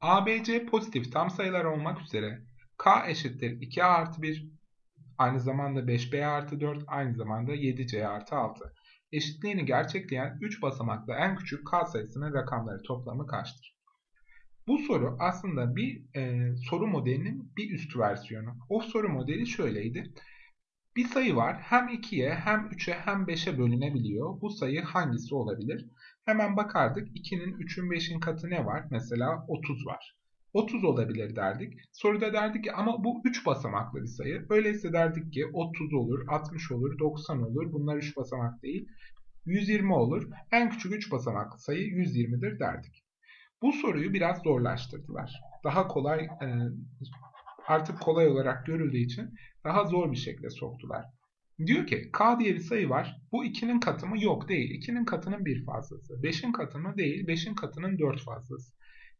ABC pozitif tam sayılar olmak üzere K eşittir 2A artı 1, aynı zamanda 5B artı 4, aynı zamanda 7C artı 6. Eşitliğini gerçekleyen 3 basamaklı en küçük K sayısının rakamları toplamı kaçtır? Bu soru aslında bir e, soru modelinin bir üst versiyonu. O soru modeli şöyleydi. Bir sayı var hem 2'ye hem 3'e hem 5'e bölünebiliyor. Bu sayı hangisi olabilir? Hemen bakardık 2'nin 3'ün 5'in katı ne var? Mesela 30 var. 30 olabilir derdik. Soruda derdik ki ama bu 3 basamaklı bir sayı. Öyleyse derdik ki 30 olur, 60 olur, 90 olur. Bunlar 3 basamak değil. 120 olur. En küçük 3 basamaklı sayı 120'dir derdik. Bu soruyu biraz zorlaştırdılar. Daha kolay e, artık kolay olarak görüldüğü için daha zor bir şekilde soktular. Diyor ki k diye bir sayı var. Bu 2'nin katı mı? Yok değil. 2'nin katının bir fazlası. 5'in katı mı? Değil. 5'in katının 4 fazlası.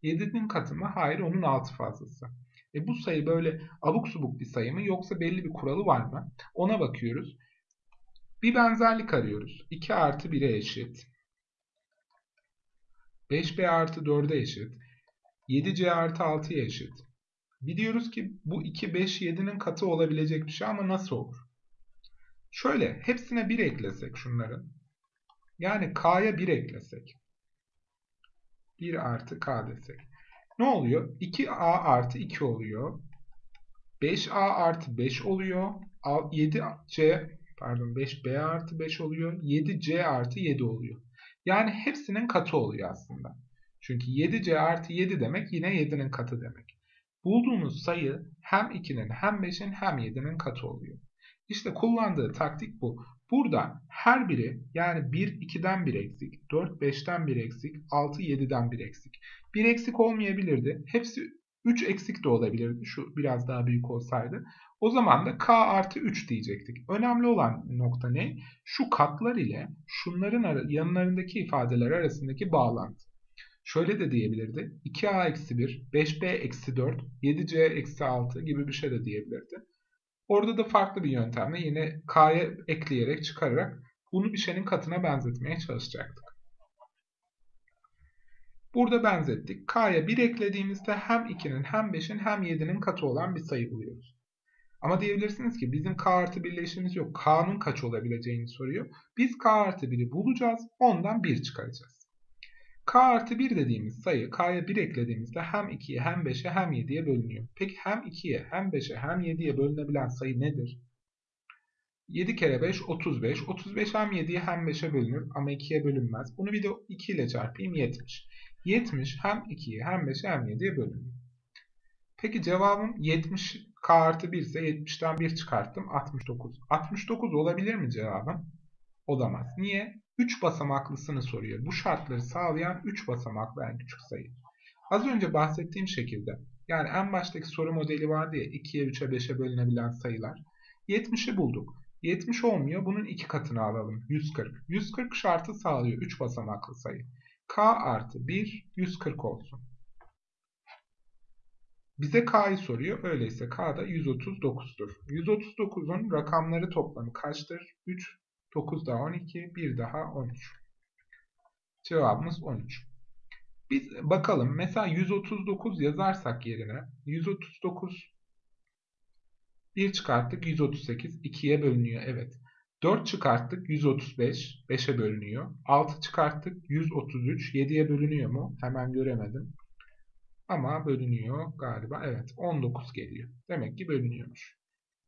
7'nin katı mı? Hayır onun 6 fazlası. E bu sayı böyle abuk subuk bir sayı mı yoksa belli bir kuralı var mı? Ona bakıyoruz. Bir benzerlik arıyoruz. 2 artı 1'e eşit. 5b artı 4'e eşit. 7c artı 6'ya eşit. Biliyoruz ki bu 2, 5, 7'nin katı olabilecek bir şey ama nasıl olur? Şöyle hepsine 1 eklesek şunların. Yani k'ya 1 eklesek. 1 artı k desek. Ne oluyor? 2a artı 2 oluyor. 5a artı 5 oluyor. 7c pardon 5b artı 5 oluyor. 7c artı 7 oluyor. Yani hepsinin katı oluyor aslında. Çünkü 7c artı 7 demek yine 7'nin katı demek. Bulduğunuz sayı hem 2'nin hem 5'in hem 7'nin katı oluyor. İşte kullandığı taktik bu. Burada her biri yani 1 2'den 1 eksik, 4 5'ten 1 eksik, 6 7'den 1 eksik. 1 eksik olmayabilirdi. Hepsi 3 eksik de olabilirdi. Şu biraz daha büyük olsaydı. O zaman da k artı 3 diyecektik. Önemli olan nokta ne? Şu katlar ile şunların yanlarındaki ifadeler arasındaki bağlantı. Şöyle de diyebilirdi. 2a eksi 1, 5b eksi 4, 7c eksi 6 gibi bir şey de diyebilirdi. Orada da farklı bir yöntemle yine k'ya ekleyerek çıkararak bunu bir şeyin katına benzetmeye çalışacaktık. Burada benzettik. K'ya 1 eklediğimizde hem 2'nin hem 5'in hem 7'nin katı olan bir sayı buluyoruz. Ama diyebilirsiniz ki bizim k artı 1 işimiz yok. K'nın kaç olabileceğini soruyor. Biz k artı 1'i bulacağız. Ondan 1 çıkaracağız. K artı 1 dediğimiz sayı k'ya 1 eklediğimizde hem 2'ye hem 5'e hem 7'ye bölünüyor. Peki hem 2'ye hem 5'e hem 7'ye bölünebilen sayı nedir? 7 kere 5 35. 35 hem 7'ye hem 5'e bölünür ama 2'ye bölünmez. Bunu bir de 2 ile çarpayım 70. 70 hem 2'ye hem 5'e hem 7'ye bölünür. Peki cevabım 70 k artı 1 ise 70'ten 1 çıkarttım 69. 69 olabilir mi cevabım? Olamaz. Niye? 3 basamaklısını soruyor. Bu şartları sağlayan 3 basamaklı en küçük sayı. Az önce bahsettiğim şekilde yani en baştaki soru modeli vardı ya 2'ye 3'e 5'e bölünebilen sayılar. 70'i bulduk. 70 olmuyor. Bunun iki katını alalım. 140. 140 şartı sağlıyor 3 basamaklı sayı. K artı 1 140 olsun. Bize K'yı soruyor. Öyleyse K da 139'dur. 139'un rakamları toplamı kaçtır? 3, 9 daha 12, 1 daha 13. Cevabımız 13. Biz bakalım mesela 139 yazarsak yerine 139 1 çıkarttık 138 2'ye bölünüyor. Evet. 4 çıkarttık 135 5'e bölünüyor. 6 çıkarttık 133 7'ye bölünüyor mu? Hemen göremedim. Ama bölünüyor galiba. Evet 19 geliyor. Demek ki bölünüyormuş.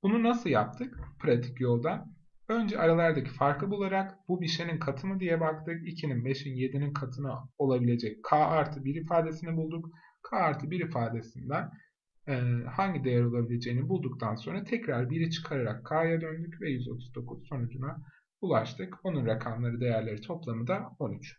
Bunu nasıl yaptık? Pratik yolda. Önce aralardaki farkı bularak bu bir şeyin katı mı diye baktık. 2'nin 5'in 7'nin katına olabilecek k artı 1 ifadesini bulduk. k artı 1 ifadesinden e, hangi değer olabileceğini bulduktan sonra tekrar 1'i çıkararak k'ya döndük ve 139 sonucuna ulaştık. Onun rakamları değerleri toplamı da 13.